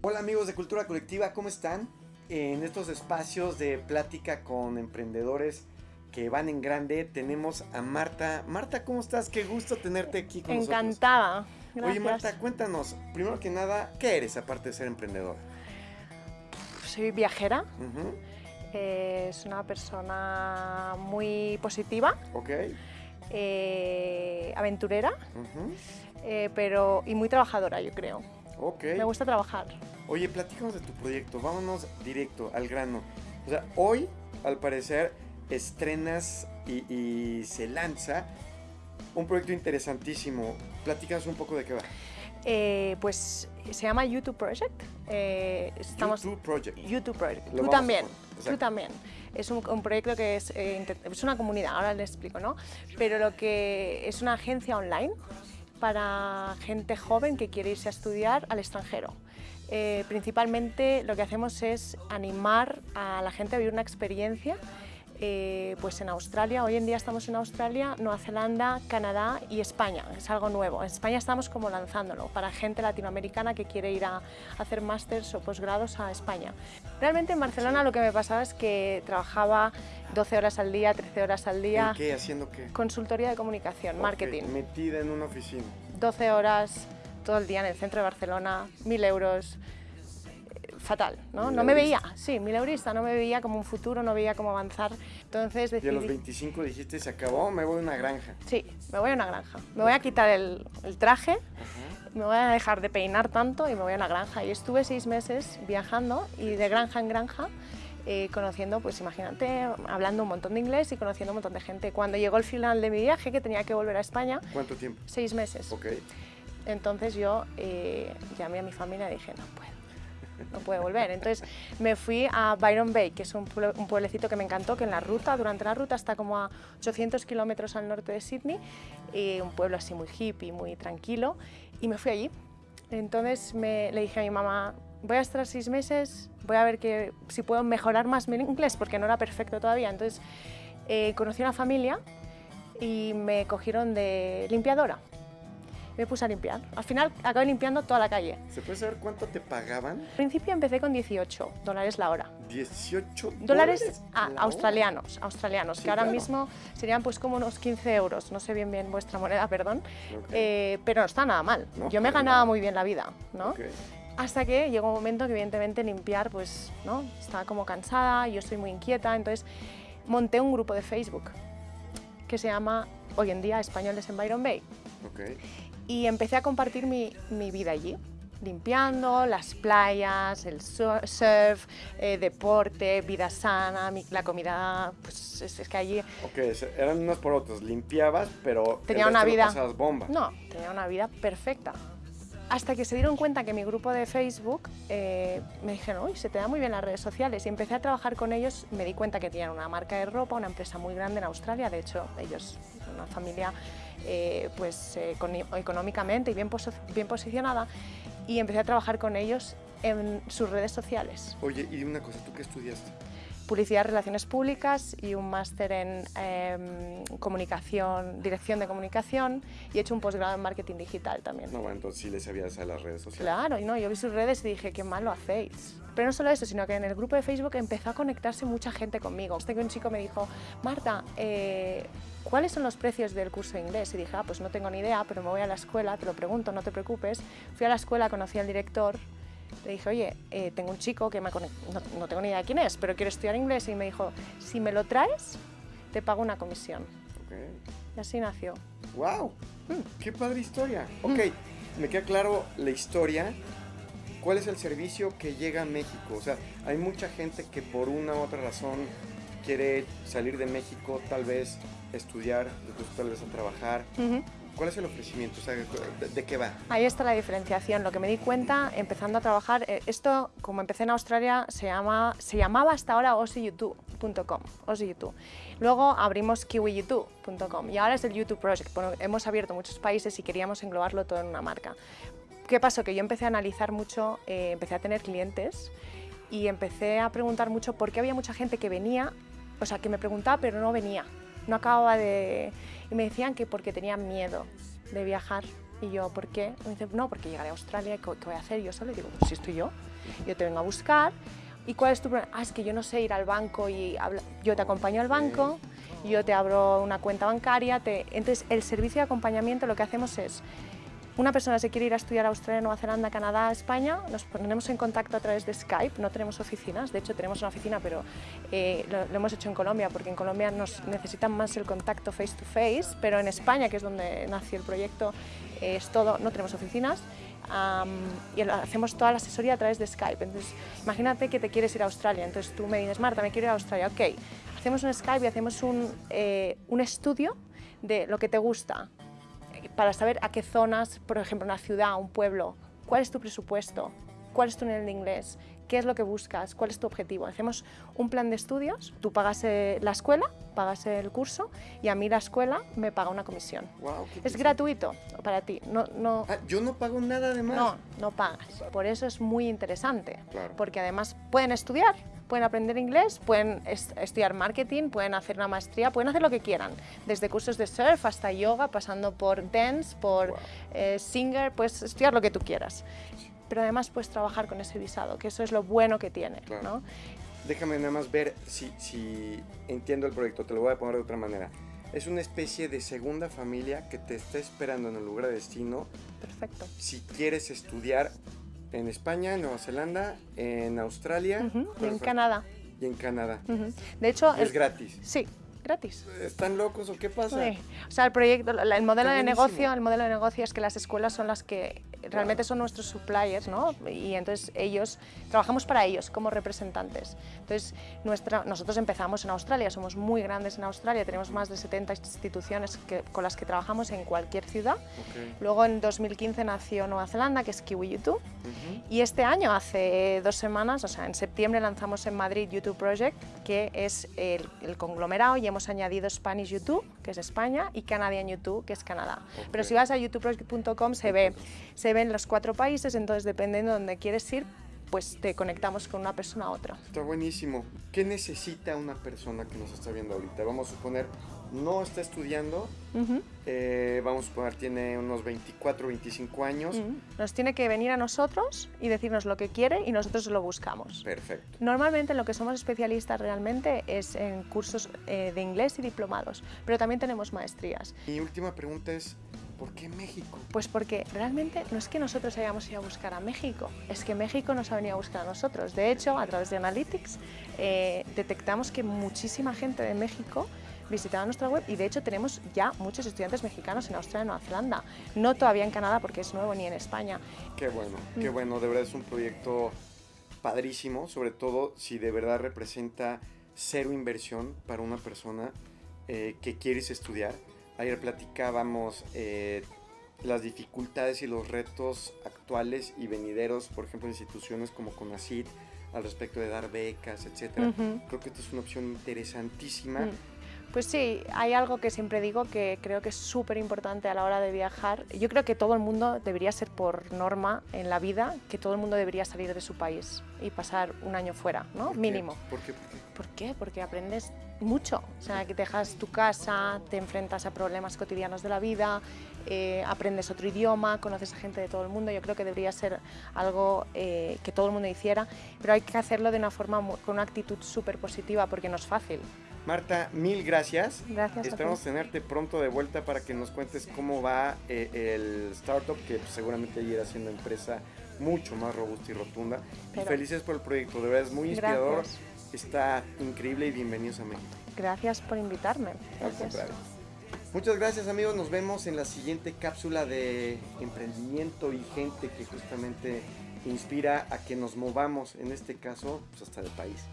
Hola amigos de Cultura Colectiva, ¿cómo están? En estos espacios de plática con emprendedores que van en grande tenemos a Marta. Marta, ¿cómo estás? Qué gusto tenerte aquí con Encantada. nosotros. Encantada. Oye Marta, cuéntanos, primero que nada, ¿qué eres aparte de ser emprendedora? Soy viajera. eh, es una persona muy positiva. Ok. Eh, aventurera, eh, pero y muy trabajadora, yo creo. Ok. Me gusta trabajar. Oye, platícanos de tu proyecto, vámonos directo al grano. O sea, hoy, al parecer, estrenas y, y se lanza un proyecto interesantísimo. Platícanos un poco de qué va. Eh, pues se llama YouTube Project. Eh, estamos YouTube Project. YouTube Project. Lo Tú también. Tú también. Es un, un proyecto que es, eh, es una comunidad, ahora les explico, ¿no? Pero lo que es una agencia online para gente joven que quiere irse a estudiar al extranjero. Eh, principalmente lo que hacemos es animar a la gente a vivir una experiencia eh, pues en Australia, hoy en día estamos en Australia, Nueva Zelanda, Canadá y España, es algo nuevo. En España estamos como lanzándolo para gente latinoamericana que quiere ir a hacer másters o posgrados a España. Realmente en Barcelona lo que me pasaba es que trabajaba 12 horas al día, 13 horas al día, ¿En qué? ¿Haciendo qué? consultoría de comunicación, marketing, Metida en una oficina. 12 horas todo el día en el centro de Barcelona, 1000 euros, fatal, ¿no? No me veía, Mileurista. sí, mil eurista, no me veía como un futuro, no veía cómo avanzar, entonces Y a los decidí... 25 dijiste, se acabó, me voy a una granja. Sí, me voy a una granja. Me voy a quitar el, el traje, Ajá. Me voy a dejar de peinar tanto y me voy a una granja. Y estuve seis meses viajando y de granja en granja, eh, conociendo, pues imagínate, hablando un montón de inglés y conociendo un montón de gente. Cuando llegó el final de mi viaje, que tenía que volver a España, ¿Cuánto tiempo? seis meses. Ok. Entonces yo eh, llamé a mi familia y dije, no puedo, no puedo volver. Entonces me fui a Byron Bay, que es un, un pueblecito que me encantó, que en la ruta, durante la ruta está como a 800 kilómetros al norte de Sydney, y un pueblo así muy hippie, muy tranquilo, y me fui allí. Entonces me, le dije a mi mamá, voy a estar seis meses, voy a ver que, si puedo mejorar más mi inglés, porque no era perfecto todavía. Entonces eh, conocí una familia y me cogieron de limpiadora. Me puse a limpiar. Al final acabé limpiando toda la calle. ¿Se puede saber cuánto te pagaban? Al principio empecé con 18 dólares la hora. 18 Dólares ah, la hora? australianos, australianos, Sí, que ahora claro. mismo serían pues como unos 15 euros. No sé bien bien vuestra moneda, perdón. Ok. Eh, pero no está nada mal. No, Yo me ganaba nada. muy bien la vida, ¿no? Ok. Hasta que llegó un momento que evidentemente limpiar, pues, ¿no? Estaba como cansada, yo soy muy inquieta, entonces monté un grupo de Facebook que se llama hoy en día Españoles en Byron Bay Ok. y empecé a compartir mi, mi vida allí, limpiando las playas, el su- surf, eh, deporte, vida sana, mi- la comida, pues es, es que allí Ok, eran unos por otros. Limpiabas, pero. Tenía una vida- bomba. No, tenía una vida perfecta. Hasta que se dieron cuenta que mi grupo de Facebook eh, me dijeron, uy, se te da muy bien las redes sociales. Y empecé a trabajar con ellos, me di cuenta que tenían una marca de ropa, una empresa muy grande en Australia. De hecho, ellos, una familia eh, pues, eh, económicamente y bien, posi- bien posicionada. Y empecé a trabajar con ellos en sus redes sociales. Oye, y una cosa, ¿tú qué estudiaste? Publicidad, Relaciones Públicas y un máster en em, comunicación, dirección de comunicación y he hecho un posgrado en marketing digital también. No, bueno, entonces sí le sabías a las redes sociales. Claro, y no, yo vi sus redes y dije, qué mal lo hacéis. Pero no solo eso, sino que en el grupo de Facebook empezó a conectarse mucha gente conmigo. Hasta que un chico me dijo, Marta, eh, ¿cuáles son los precios del curso de inglés? Y dije, ah, pues no tengo ni idea, pero me voy a la escuela, te lo pregunto, no te preocupes. Fui a la escuela, conocí al director, le dije, oye, eh, tengo un chico que me ha no, no tengo ni idea quién es, pero quiere estudiar inglés. Y me dijo, si me lo traes, te pago una comisión. Ok. Y así nació. ¡Wow! Mm. ¡Qué padre historia! Ok, me queda claro la historia. ¿Cuál es el servicio que llega a México? O sea, hay mucha gente que por una u otra razón quiere salir de México, tal vez estudiar, después tal vez a trabajar. ¿Cuál es el ofrecimiento? O sea, ¿de, de qué va? Ahí está la diferenciación. Lo que me di cuenta empezando a trabajar, eh, esto como empecé en Australia se, llama, se llamaba hasta ahora OsiYouTube.com. OsiYouTube. Luego abrimos KiwiYouTube.com y ahora es el YouTube Project. Bueno, hemos abierto muchos países y queríamos englobarlo todo en una marca. ¿Qué pasó? Que yo empecé a analizar mucho, eh, empecé a tener clientes y empecé a preguntar mucho por qué había mucha gente que venía, o sea, que me preguntaba pero no venía, no acababa de... Y me decían que porque tenían miedo de viajar. Y yo, ¿por qué? Y me dice, no, porque llegaré a Australia, ¿qué, voy a hacer yo solo? Y digo, pues si estoy yo. Yo te vengo a buscar. ¿Y cuál es tu problema? Ah, es que yo no sé ir al banco y yo te acompaño al banco, yo te abro una cuenta bancaria. Te... Entonces, el servicio de acompañamiento lo que hacemos es una persona se quiere ir a estudiar a Australia, Nueva Zelanda, Canadá, España, nos ponemos en contacto a través de Skype, no tenemos oficinas, de hecho tenemos una oficina, pero eh, lo, hemos hecho en Colombia, porque en Colombia nos necesitan más el contacto face to face, pero en España, que es donde nació el proyecto, es todo, no tenemos oficinas, y hacemos toda la asesoría a través de Skype. Entonces, imagínate que te quieres ir a Australia, entonces tú me dices, Marta, me quiero ir a Australia, ok, hacemos un Skype y hacemos un, eh, un estudio de lo que te gusta, para saber a qué zonas, por ejemplo, una ciudad, un pueblo, cuál es tu presupuesto, cuál es tu nivel de inglés, qué es lo que buscas, cuál es tu objetivo. Hacemos un plan de estudios, tú pagas eh, la escuela, pagas el curso y a mí la escuela me paga una comisión. es gratuito para ti. No, no, ah, yo no pago nada de más. No, no pagas. Por eso es muy interesante, porque además pueden estudiar, pueden aprender inglés, pueden estudiar marketing, pueden hacer una maestría, pueden hacer lo que quieran, desde cursos de surf hasta yoga, pasando por dance, por eh, singer, puedes estudiar lo que tú quieras. Pero además puedes trabajar con ese visado, que eso es lo bueno que tiene. ¿no? Déjame nada más ver si, si entiendo el proyecto, te lo voy a poner de otra manera. Es una especie de segunda familia que te está esperando en el lugar de destino. Perfecto. Si quieres estudiar en España, en Nueva Zelanda, en Australia. y en Canadá. Y en Canadá. De hecho... Es gratis. Sí, gratis. ¿Están locos o qué pasa? Sí. O sea, el proyecto, el modelo de negocio, el modelo de negocio es que las escuelas son las que realmente son nuestros suppliers, ¿no? Y entonces ellos, trabajamos para ellos como representantes. Entonces, nuestra, nosotros empezamos en Australia, somos muy grandes en Australia, tenemos más de 70 instituciones que, con las que trabajamos en cualquier ciudad. Luego en 2015 nació Nueva Zelanda, que es Kiwi YouTube, y este año, hace dos semanas, o sea, en septiembre lanzamos en Madrid YouTube Project, que es el, conglomerado, y hemos añadido Spanish YouTube, que es España, y Canadian YouTube, que es Canadá. Pero si vas a youtubeproject.com se ve, se ven los cuatro países, entonces dependiendo de dónde quieres ir, pues te conectamos con una persona a otra. Está buenísimo. ¿Qué necesita una persona que nos está viendo ahorita? Vamos a suponer, no está estudiando, eh, vamos a suponer tiene unos 24, 25 años. Nos tiene que venir a nosotros y decirnos lo que quiere y nosotros lo buscamos. Perfecto. Normalmente en lo que somos especialistas realmente es en cursos eh, de inglés y diplomados, pero también tenemos maestrías. Mi última pregunta es, ¿Por qué México? Pues porque realmente no es que nosotros hayamos ido a buscar a México, es que México nos ha venido a buscar a nosotros. De hecho, a través de Analytics eh, detectamos que muchísima gente de México visitaba nuestra web y de hecho tenemos ya muchos estudiantes mexicanos en Australia y Nueva Zelanda, no todavía en Canadá porque es nuevo ni en España. Qué bueno, qué mm. bueno, de verdad es un proyecto padrísimo, sobre todo si de verdad representa cero inversión para una persona eh, que quieres estudiar Ayer platicábamos eh, las dificultades y los retos actuales y venideros, por ejemplo, instituciones como CONACYT, al respecto de dar becas, etc. Creo que esta es una opción interesantísima. Mm. Pues sí, hay algo que siempre digo que creo que es súper importante a la hora de viajar. Yo creo que todo el mundo debería ser por norma en la vida, que todo el mundo debería salir de su país y pasar un año fuera, ¿no? Mínimo. ¿Por qué? ¿Por qué? Porque aprendes mucho. O sea, que dejas tu casa, te enfrentas a problemas cotidianos de la vida, eh, aprendes otro idioma, conoces a gente de todo el mundo. Yo creo que debería ser algo eh, que todo el mundo hiciera, pero hay que hacerlo de una forma, con una actitud súper positiva porque no es fácil. Marta, mil gracias. Gracias. Esperamos tenerte pronto de vuelta para que nos cuentes cómo va eh, el startup, que seguramente irá siendo empresa mucho más robusta y rotunda. Y felices por el proyecto, de verdad es muy inspirador. Está increíble y bienvenidos a México. Gracias por invitarme. Muchas gracias amigos, nos vemos en la siguiente cápsula de emprendimiento y gente que justamente inspira a que nos movamos, en este caso, pues hasta el país.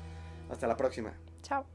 Hasta la próxima. Chao.